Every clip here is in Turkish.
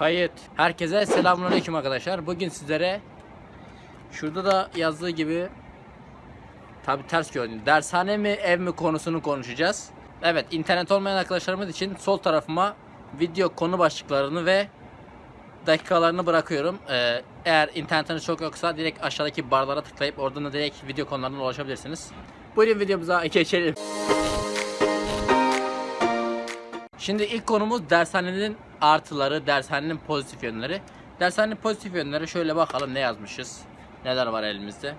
Kayıt. Herkese selamünaleyküm arkadaşlar. Bugün sizlere şurada da yazdığı gibi tabi ters gördüm. Dershane mi ev mi konusunu konuşacağız. Evet internet olmayan arkadaşlarımız için sol tarafıma video konu başlıklarını ve dakikalarını bırakıyorum. Ee, eğer internetiniz çok yoksa direkt aşağıdaki barlara tıklayıp oradan da direkt video konularına ulaşabilirsiniz. Buyurun videomuza geçelim. Şimdi ilk konumuz dershanenin artıları, dershanenin pozitif yönleri. Dershanenin pozitif yönleri şöyle bakalım ne yazmışız. Neler var elimizde.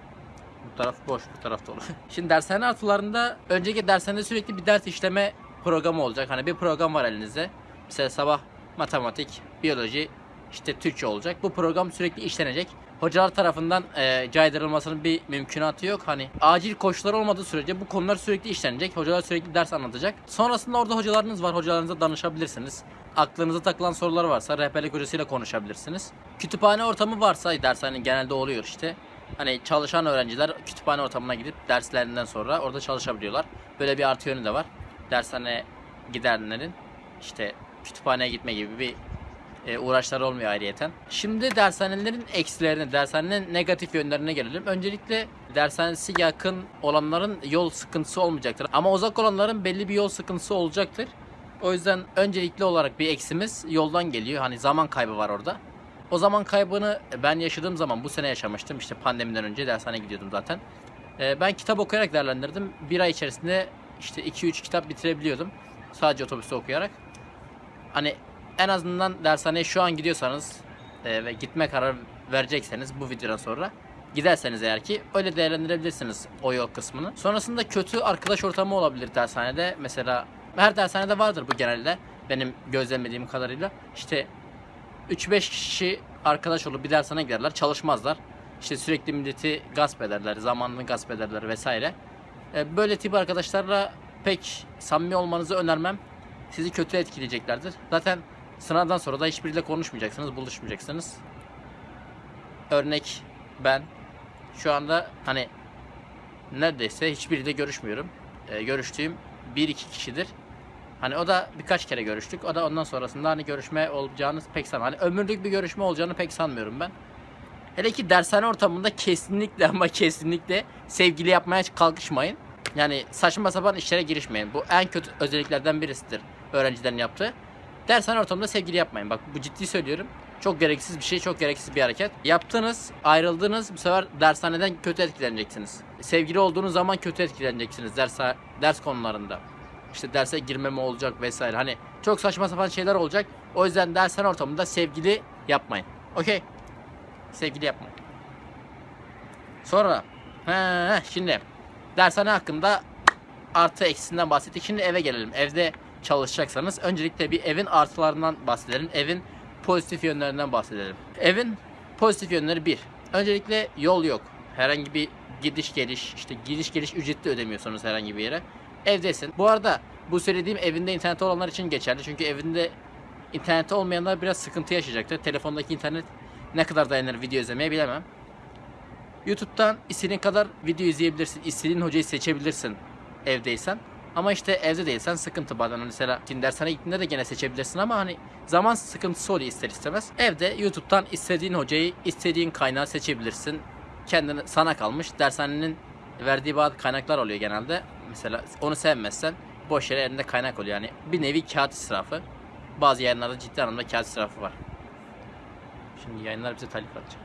Bu taraf boş, bu taraf dolu. Şimdi dershane artılarında önceki dershanede sürekli bir ders işleme programı olacak. Hani bir program var elinizde. Mesela sabah matematik, biyoloji, işte Türkçe olacak. Bu program sürekli işlenecek. Hocalar tarafından e, caydırılmasının bir mümkünatı yok. Hani acil koşullar olmadığı sürece bu konular sürekli işlenecek. Hocalar sürekli ders anlatacak. Sonrasında orada hocalarınız var. Hocalarınıza danışabilirsiniz. Aklınıza takılan sorular varsa rehberlik hocasıyla konuşabilirsiniz. Kütüphane ortamı varsa dershane genelde oluyor işte. Hani çalışan öğrenciler kütüphane ortamına gidip derslerinden sonra orada çalışabiliyorlar. Böyle bir artı yönü de var. Dershane gidenlerin işte kütüphaneye gitme gibi bir e, uğraşları olmuyor ayrıyeten. Şimdi dershanelerin eksilerine, dershanenin negatif yönlerine gelelim. Öncelikle dershanesi yakın olanların yol sıkıntısı olmayacaktır. Ama uzak olanların belli bir yol sıkıntısı olacaktır. O yüzden öncelikli olarak bir eksimiz yoldan geliyor. Hani zaman kaybı var orada. O zaman kaybını ben yaşadığım zaman bu sene yaşamıştım. İşte pandemiden önce dershaneye gidiyordum zaten. E, ben kitap okuyarak değerlendirdim. Bir ay içerisinde işte 2-3 kitap bitirebiliyordum. Sadece otobüste okuyarak. Hani en azından dershaneye şu an gidiyorsanız e, ve gitme kararı verecekseniz bu videodan sonra giderseniz eğer ki öyle değerlendirebilirsiniz o yol kısmını. Sonrasında kötü arkadaş ortamı olabilir dershanede. Mesela her dershanede vardır bu genelde. Benim gözlemlediğim kadarıyla. İşte 3-5 kişi arkadaş olup bir dershaneye giderler, çalışmazlar. İşte sürekli milleti gasp ederler, zamanını gasp ederler vesaire. E, Böyle tip arkadaşlarla pek samimi olmanızı önermem. Sizi kötü etkileyeceklerdir. Zaten sınavdan sonra da hiçbiriyle konuşmayacaksınız, buluşmayacaksınız. Örnek ben şu anda hani neredeyse hiçbiriyle görüşmüyorum. E, görüştüğüm bir iki kişidir. Hani o da birkaç kere görüştük. O da ondan sonrasında hani görüşme olacağını pek sanmıyorum. Hani ömürlük bir görüşme olacağını pek sanmıyorum ben. Hele ki dershane ortamında kesinlikle ama kesinlikle sevgili yapmaya kalkışmayın. Yani saçma sapan işlere girişmeyin. Bu en kötü özelliklerden birisidir öğrencilerin yaptığı. Dershane ortamında sevgili yapmayın. Bak bu ciddi söylüyorum. Çok gereksiz bir şey, çok gereksiz bir hareket. Yaptınız, ayrıldınız. Bu sefer dershaneden kötü etkileneceksiniz. Sevgili olduğunuz zaman kötü etkileneceksiniz ders ders konularında. İşte derse girmeme olacak vesaire. Hani çok saçma sapan şeyler olacak. O yüzden dershane ortamında sevgili yapmayın. Okey? Sevgili yapmayın. Sonra he, şimdi dershane hakkında artı eksisinden bahsettik. Şimdi eve gelelim. Evde çalışacaksanız öncelikle bir evin artılarından bahsedelim. Evin pozitif yönlerinden bahsedelim. Evin pozitif yönleri bir. Öncelikle yol yok. Herhangi bir gidiş geliş, işte gidiş geliş ücretli ödemiyorsunuz herhangi bir yere. Evdesin. Bu arada bu söylediğim evinde internet olanlar için geçerli. Çünkü evinde interneti olmayanlar biraz sıkıntı yaşayacaktır. Telefondaki internet ne kadar dayanır video izlemeye bilemem. YouTube'dan istediğin kadar video izleyebilirsin. İstediğin hocayı seçebilirsin evdeysen. Ama işte evde değilsen sıkıntı bazen. Hani Mesela şimdi dershane gittiğinde de gene seçebilirsin ama hani zaman sıkıntısı oluyor ister istemez. Evde YouTube'dan istediğin hocayı, istediğin kaynağı seçebilirsin. Kendine sana kalmış. Dershanenin verdiği bazı kaynaklar oluyor genelde. Mesela onu sevmezsen boş yere elinde kaynak oluyor. Yani bir nevi kağıt israfı. Bazı yayınlarda ciddi anlamda kağıt israfı var. Şimdi yayınlar bize telif atacak.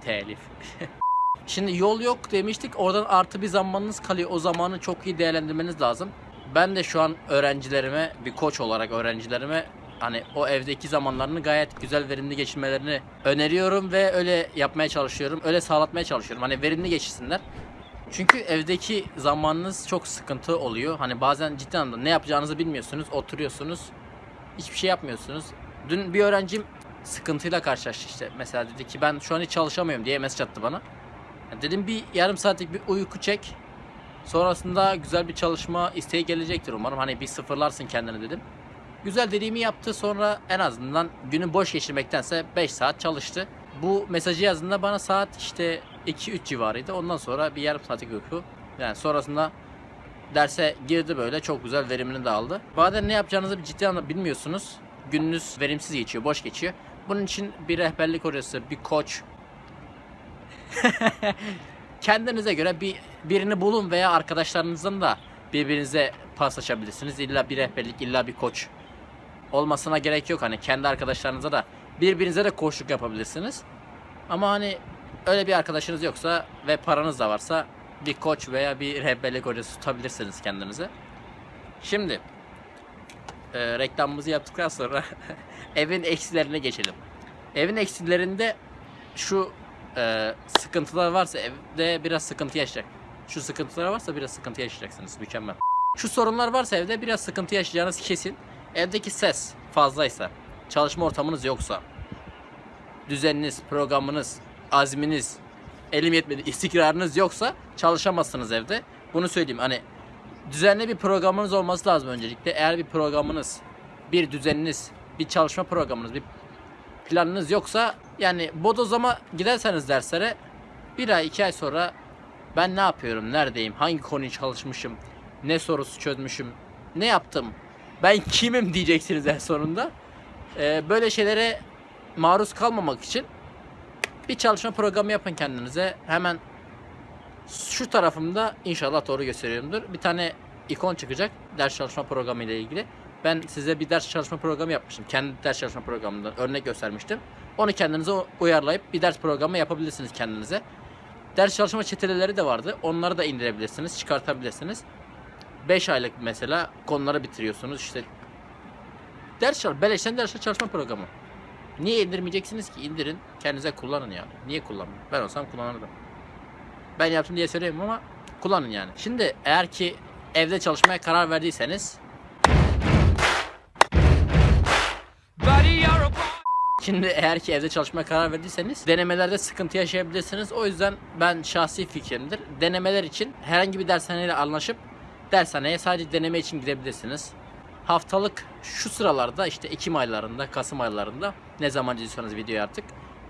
Telif. Şimdi yol yok demiştik. Oradan artı bir zamanınız kalıyor. O zamanı çok iyi değerlendirmeniz lazım. Ben de şu an öğrencilerime bir koç olarak öğrencilerime hani o evdeki zamanlarını gayet güzel verimli geçirmelerini öneriyorum ve öyle yapmaya çalışıyorum. Öyle sağlatmaya çalışıyorum. Hani verimli geçirsinler. Çünkü evdeki zamanınız çok sıkıntı oluyor. Hani bazen ciddi anlamda ne yapacağınızı bilmiyorsunuz. Oturuyorsunuz. Hiçbir şey yapmıyorsunuz. Dün bir öğrencim sıkıntıyla karşılaştı işte. Mesela dedi ki ben şu an hiç çalışamıyorum diye mesaj attı bana. Dedim bir yarım saatlik bir uyku çek. Sonrasında güzel bir çalışma isteği gelecektir umarım. Hani bir sıfırlarsın kendini dedim. Güzel dediğimi yaptı sonra en azından günü boş geçirmektense 5 saat çalıştı. Bu mesajı yazdığında bana saat işte 2-3 civarıydı. Ondan sonra bir yarım saatlik uyku. Yani sonrasında derse girdi böyle çok güzel verimini de aldı. Bazen ne yapacağınızı ciddi anlamda bilmiyorsunuz. gününüz verimsiz geçiyor, boş geçiyor. Bunun için bir rehberlik hocası, bir koç, kendinize göre bir birini bulun veya arkadaşlarınızın da birbirinize paslaşabilirsiniz. İlla bir rehberlik, illa bir koç olmasına gerek yok. Hani kendi arkadaşlarınıza da birbirinize de koçluk yapabilirsiniz. Ama hani öyle bir arkadaşınız yoksa ve paranız da varsa bir koç veya bir rehberlik hocası tutabilirsiniz kendinize. Şimdi e, reklamımızı yaptıktan sonra evin eksilerine geçelim. Evin eksilerinde şu e, sıkıntılar varsa evde biraz sıkıntı yaşayacak. Şu sıkıntılar varsa biraz sıkıntı yaşayacaksınız. Mükemmel. Şu sorunlar varsa evde biraz sıkıntı yaşayacağınız kesin. Evdeki ses fazlaysa, çalışma ortamınız yoksa, düzeniniz, programınız, azminiz, elim yetmedi, istikrarınız yoksa çalışamazsınız evde. Bunu söyleyeyim. Hani düzenli bir programınız olması lazım öncelikle. Eğer bir programınız, bir düzeniniz, bir çalışma programınız, bir planınız yoksa yani bodozama giderseniz derslere bir ay iki ay sonra ben ne yapıyorum, neredeyim, hangi konuyu çalışmışım, ne sorusu çözmüşüm, ne yaptım, ben kimim diyeceksiniz en sonunda. Ee, böyle şeylere maruz kalmamak için bir çalışma programı yapın kendinize. Hemen şu tarafımda inşallah doğru gösteriyorumdur. Bir tane ikon çıkacak ders çalışma programı ile ilgili. Ben size bir ders çalışma programı yapmıştım. Kendi ders çalışma programından örnek göstermiştim. Onu kendinize uyarlayıp bir ders programı yapabilirsiniz kendinize. Ders çalışma çeteleri de vardı. Onları da indirebilirsiniz, çıkartabilirsiniz. 5 aylık mesela konuları bitiriyorsunuz. İşte ders çalış, beleşten ders çalışma programı. Niye indirmeyeceksiniz ki? İndirin, kendinize kullanın yani. Niye kullanmıyorum? Ben olsam kullanırdım. Ben yaptım diye söyleyeyim ama kullanın yani. Şimdi eğer ki evde çalışmaya karar verdiyseniz Şimdi eğer ki evde çalışmaya karar verdiyseniz denemelerde sıkıntı yaşayabilirsiniz. O yüzden ben şahsi fikrimdir. Denemeler için herhangi bir dershaneyle anlaşıp dershaneye sadece deneme için gidebilirsiniz. Haftalık şu sıralarda işte Ekim aylarında, Kasım aylarında ne zaman izliyorsanız videoyu artık.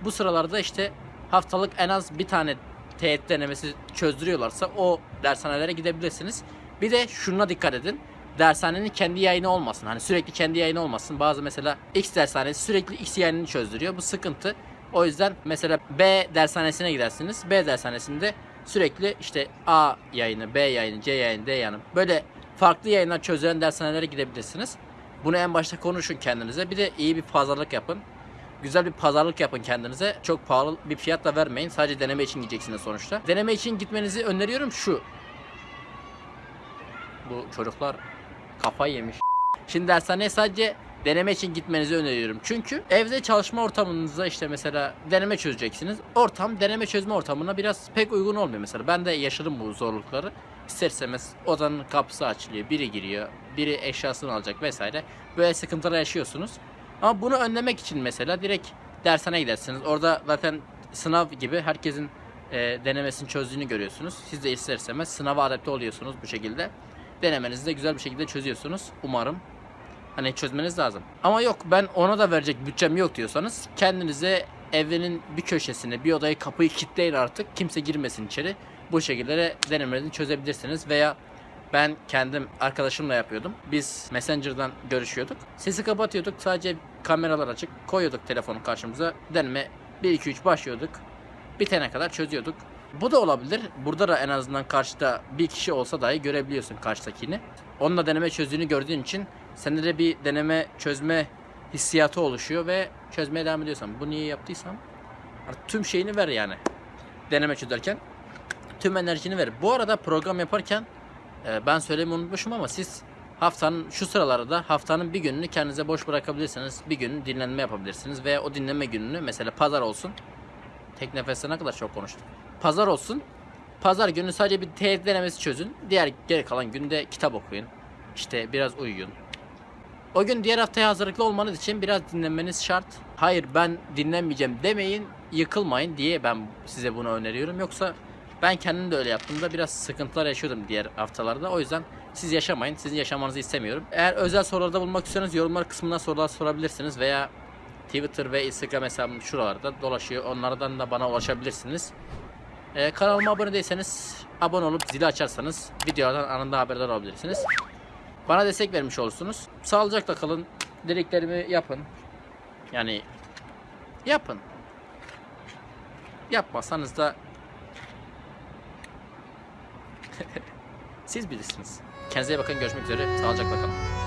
Bu sıralarda işte haftalık en az bir tane TET denemesi çözdürüyorlarsa o dershanelere gidebilirsiniz. Bir de şuna dikkat edin dershanenin kendi yayını olmasın. Hani sürekli kendi yayını olmasın. Bazı mesela X dershanesi sürekli X yayınını çözdürüyor. Bu sıkıntı. O yüzden mesela B dershanesine gidersiniz. B dershanesinde sürekli işte A yayını, B yayını, C yayını, D yayını böyle farklı yayınlar çözülen dershanelere gidebilirsiniz. Bunu en başta konuşun kendinize. Bir de iyi bir pazarlık yapın. Güzel bir pazarlık yapın kendinize. Çok pahalı bir fiyat da vermeyin. Sadece deneme için gideceksiniz sonuçta. Deneme için gitmenizi öneriyorum şu. Bu çocuklar kafayı yemiş. Şimdi dershaneye sadece deneme için gitmenizi öneriyorum. Çünkü evde çalışma ortamınızda işte mesela deneme çözeceksiniz. Ortam deneme çözme ortamına biraz pek uygun olmuyor mesela. Ben de yaşadım bu zorlukları. İster istemez odanın kapısı açılıyor, biri giriyor, biri eşyasını alacak vesaire. Böyle sıkıntılar yaşıyorsunuz. Ama bunu önlemek için mesela direkt dershaneye gidersiniz. Orada zaten sınav gibi herkesin e, denemesini çözdüğünü görüyorsunuz. Siz de ister istemez sınava adapte oluyorsunuz bu şekilde. Denemenizi de güzel bir şekilde çözüyorsunuz. Umarım. Hani çözmeniz lazım. Ama yok ben ona da verecek bütçem yok diyorsanız kendinize evinin bir köşesine bir odayı kapıyı kilitleyin artık. Kimse girmesin içeri. Bu şekilde de denemenizi çözebilirsiniz veya ben kendim arkadaşımla yapıyordum. Biz Messenger'dan görüşüyorduk. Sesi kapatıyorduk. Sadece kameralar açık. Koyuyorduk telefonu karşımıza. Deneme 1 2 3 başlıyorduk. Bitene kadar çözüyorduk. Bu da olabilir. Burada da en azından karşıda bir kişi olsa dahi görebiliyorsun karşıdakini. Onunla deneme çözdüğünü gördüğün için sende de bir deneme çözme hissiyatı oluşuyor ve çözmeye devam ediyorsan. Bu niye yaptıysam artık tüm şeyini ver yani. Deneme çözerken tüm enerjini ver. Bu arada program yaparken e, ben söylemeyi unutmuşum ama siz haftanın şu sıralarda haftanın bir gününü kendinize boş bırakabilirsiniz. Bir gün dinlenme yapabilirsiniz veya o dinlenme gününü mesela pazar olsun. Tek nefeste ne kadar çok konuştum. Pazar olsun. Pazar günü sadece bir tehdit denemesi çözün. Diğer geri kalan günde kitap okuyun. İşte biraz uyuyun. O gün diğer haftaya hazırlıklı olmanız için biraz dinlenmeniz şart. Hayır ben dinlenmeyeceğim demeyin, yıkılmayın diye ben size bunu öneriyorum. Yoksa ben kendim de öyle yaptığımda biraz sıkıntılar yaşıyordum diğer haftalarda. O yüzden siz yaşamayın. Sizin yaşamanızı istemiyorum. Eğer özel sorularda bulmak istiyorsanız yorumlar kısmına sorular sorabilirsiniz veya Twitter ve Instagram hesabım şuralarda dolaşıyor. Onlardan da bana ulaşabilirsiniz. Ee, kanalıma abone değilseniz abone olup zili açarsanız videolardan anında haberdar olabilirsiniz. Bana destek vermiş olursunuz. Sağlıcakla kalın. Dediklerimi yapın. Yani yapın. Yapmasanız da siz bilirsiniz. Kendinize iyi bakın. Görüşmek üzere. Sağlıcakla kalın.